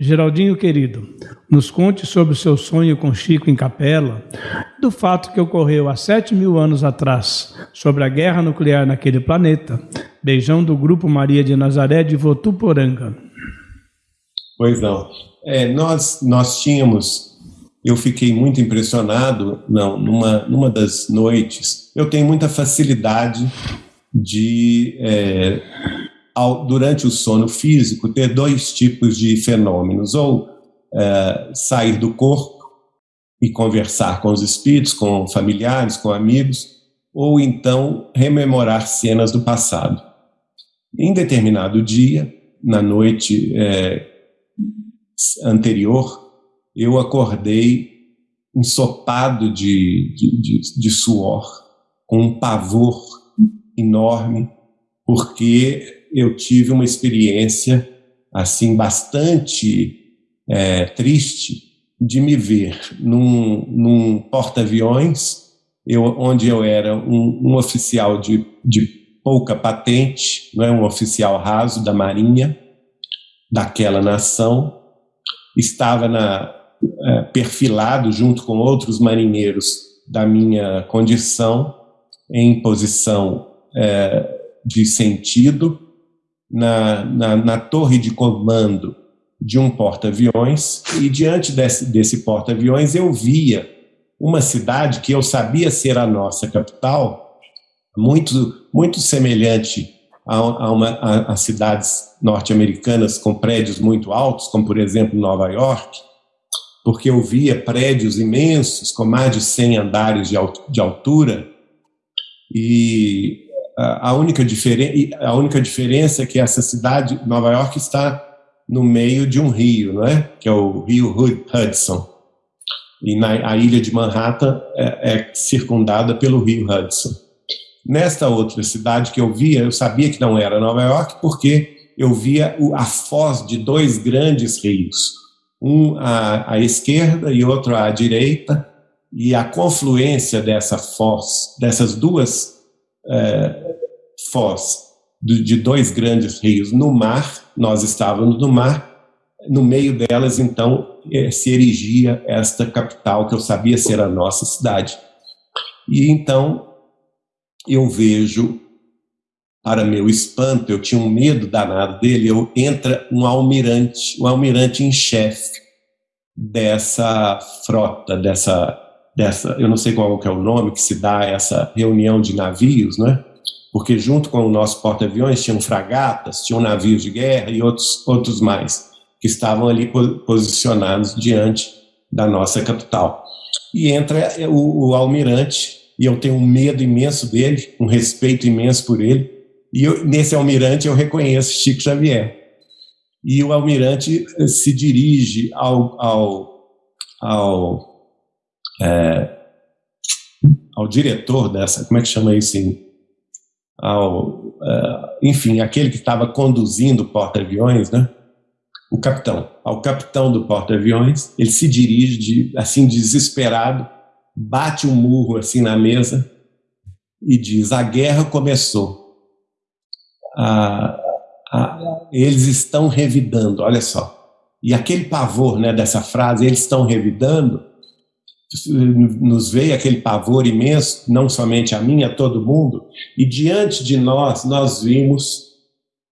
Geraldinho querido, nos conte sobre o seu sonho com Chico em Capela, do fato que ocorreu há sete mil anos atrás, sobre a guerra nuclear naquele planeta. Beijão do Grupo Maria de Nazaré de Votuporanga. Pois não. É, nós, nós tínhamos, eu fiquei muito impressionado, não, numa, numa das noites, eu tenho muita facilidade de é, ao, durante o sono físico, ter dois tipos de fenômenos, ou é, sair do corpo e conversar com os espíritos, com familiares, com amigos, ou então rememorar cenas do passado. Em determinado dia, na noite é, anterior, eu acordei ensopado de, de, de, de suor, com um pavor enorme, porque eu tive uma experiência assim bastante é, triste de me ver num, num porta-aviões, onde eu era um, um oficial de, de, pouca patente, não é? Um oficial raso da Marinha daquela nação, estava na, é, perfilado junto com outros marinheiros da minha condição em posição é, de sentido na, na, na torre de comando de um porta-aviões e diante desse, desse porta-aviões eu via uma cidade que eu sabia ser a nossa capital, muito, muito semelhante a, a, uma, a, a cidades norte-americanas com prédios muito altos, como por exemplo Nova York, porque eu via prédios imensos com mais de 100 andares de, de altura e a única, a única diferença é que essa cidade, Nova York, está no meio de um rio, não é? que é o rio Hudson. E na, a ilha de Manhattan é, é circundada pelo rio Hudson. Nesta outra cidade que eu via, eu sabia que não era Nova York, porque eu via a foz de dois grandes rios, um à, à esquerda e outro à direita, e a confluência dessa foz, dessas duas é, foz de dois grandes rios no mar, nós estávamos no mar, no meio delas, então, eh, se erigia esta capital que eu sabia ser a nossa cidade. E então eu vejo, para meu espanto, eu tinha um medo danado dele, eu, entra um almirante, um almirante em chefe dessa frota, dessa, dessa, eu não sei qual é o nome que se dá essa reunião de navios, né? Porque junto com o nosso porta-aviões tinham fragatas, tinham navios de guerra e outros, outros mais, que estavam ali posicionados diante da nossa capital. E entra o, o almirante, e eu tenho um medo imenso dele, um respeito imenso por ele, e eu, nesse almirante eu reconheço Chico Xavier. E o almirante eh, se dirige ao, ao, ao, é, ao diretor dessa, como é que chama isso em ao, uh, enfim, aquele que estava conduzindo o porta-aviões, né? o capitão, ao capitão do porta-aviões, ele se dirige, de, assim, desesperado, bate um murro assim na mesa e diz, a guerra começou. Ah, ah, eles estão revidando, olha só. E aquele pavor né, dessa frase, eles estão revidando, nos veio aquele pavor imenso, não somente a mim, a todo mundo, e diante de nós, nós vimos,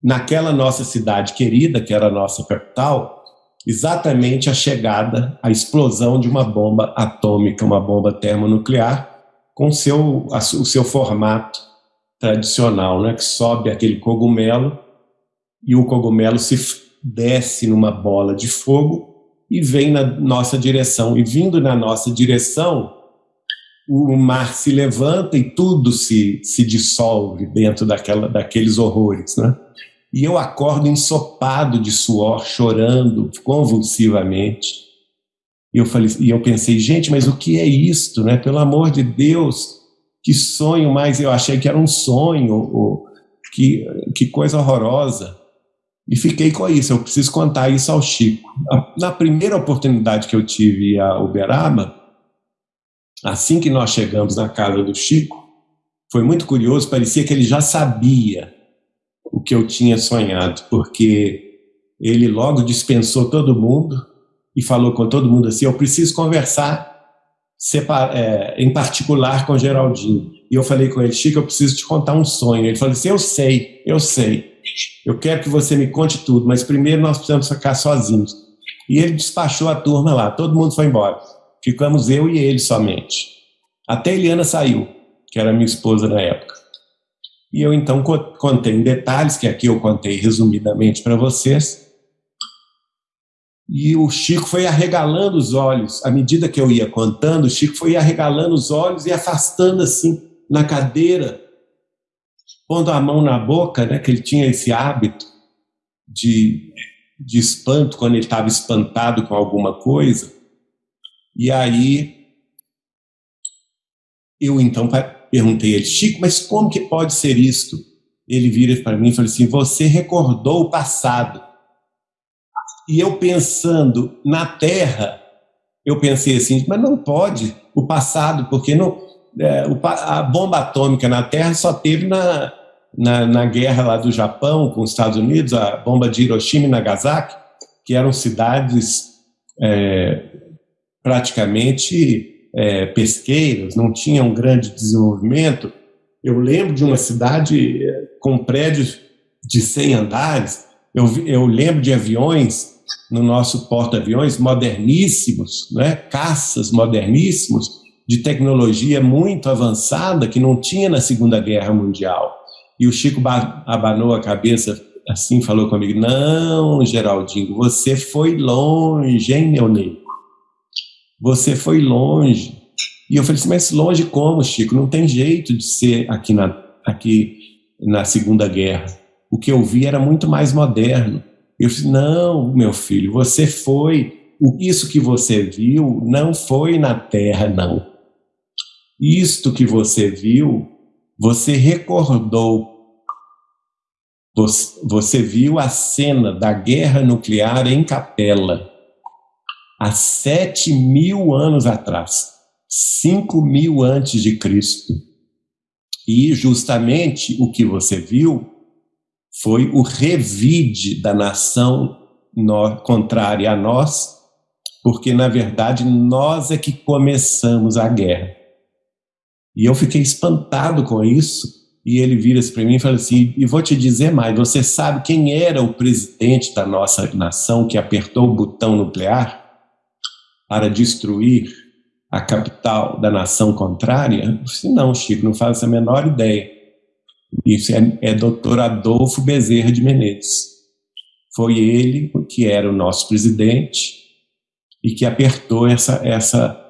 naquela nossa cidade querida, que era a nossa capital, exatamente a chegada, a explosão de uma bomba atômica, uma bomba termonuclear, com seu, o seu formato tradicional, né, que sobe aquele cogumelo e o cogumelo se desce numa bola de fogo e vem na nossa direção. E vindo na nossa direção, o mar se levanta e tudo se, se dissolve dentro daquela, daqueles horrores. Né? E eu acordo ensopado de suor, chorando convulsivamente. E eu, falei, e eu pensei, gente, mas o que é isto? Né? Pelo amor de Deus, que sonho mais! Eu achei que era um sonho, ou, que, que coisa horrorosa. E fiquei com isso, eu preciso contar isso ao Chico. Na primeira oportunidade que eu tive a Uberaba, assim que nós chegamos na casa do Chico, foi muito curioso, parecia que ele já sabia o que eu tinha sonhado, porque ele logo dispensou todo mundo e falou com todo mundo assim: Eu preciso conversar é, em particular com Geraldinho. E eu falei com ele: Chico, eu preciso te contar um sonho. Ele falou assim: Eu sei, eu sei. Eu quero que você me conte tudo, mas primeiro nós precisamos ficar sozinhos. E ele despachou a turma lá, todo mundo foi embora. Ficamos eu e ele somente. Até Eliana saiu, que era minha esposa na época. E eu então contei em detalhes, que aqui eu contei resumidamente para vocês. E o Chico foi arregalando os olhos. À medida que eu ia contando, o Chico foi arregalando os olhos e afastando assim na cadeira, pondo a mão na boca, né, que ele tinha esse hábito de, de espanto quando ele estava espantado com alguma coisa. E aí eu então perguntei a ele, Chico, mas como que pode ser isto? Ele vira para mim e fala assim: Você recordou o passado. E eu pensando na Terra, eu pensei assim, mas não pode o passado, porque não, é, a bomba atômica na Terra só teve na, na, na, guerra lá do Japão com os Estados Unidos, a bomba de Hiroshima e Nagasaki, que eram cidades é, praticamente é, pesqueiras, não tinham um grande desenvolvimento. Eu lembro de uma cidade é, com prédios de 100 andares, eu, eu lembro de aviões no nosso porta-aviões moderníssimos, né? caças moderníssimos, de tecnologia muito avançada que não tinha na Segunda Guerra Mundial. E o Chico abanou a cabeça assim, falou comigo: Não, Geraldinho, você foi longe, hein, meu nego? Você foi longe. E eu falei assim: Mas longe como, Chico? Não tem jeito de ser aqui na, aqui na Segunda Guerra. O que eu vi era muito mais moderno. Eu disse: Não, meu filho, você foi. Isso que você viu não foi na Terra, não. Isto que você viu, você recordou. Você, viu a cena da guerra nuclear em Capela, há sete mil anos atrás, cinco mil antes de Cristo. E justamente o que você viu foi o revide da nação contrária a nós, porque na verdade nós é que começamos a guerra. E eu fiquei espantado com isso. E ele vira-se para mim e fala assim: e vou te dizer mais, você sabe quem era o presidente da nossa nação que apertou o botão nuclear para destruir a capital da nação contrária? Eu disse, não, Chico, não faço a menor ideia. Isso é, é doutor Adolfo Bezerra de Menezes. Foi ele que era o nosso presidente e que apertou essa, essa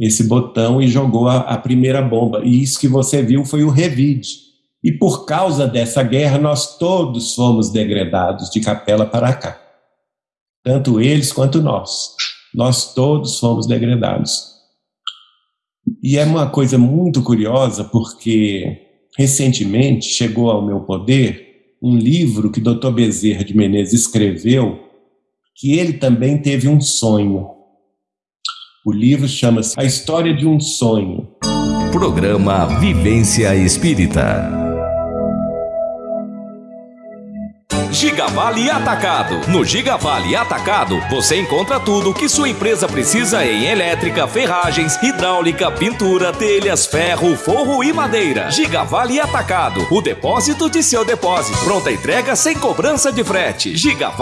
esse botão e jogou a, a primeira bomba. E isso que você viu foi o revide. E por causa dessa guerra, nós todos fomos degradados de capela para cá. Tanto eles quanto nós. Nós todos fomos degradados. E é uma coisa muito curiosa, porque recentemente chegou ao meu poder um livro que Dr. Bezerra de Menezes escreveu, que ele também teve um sonho. O livro chama-se A História de um Sonho. Programa Vivência Espírita. Gigavale Atacado. No Gigavale Atacado, você encontra tudo que sua empresa precisa em elétrica, ferragens, hidráulica, pintura, telhas, ferro, forro e madeira. Gigavale Atacado. O depósito de seu depósito. Pronta entrega sem cobrança de frete. Gigavale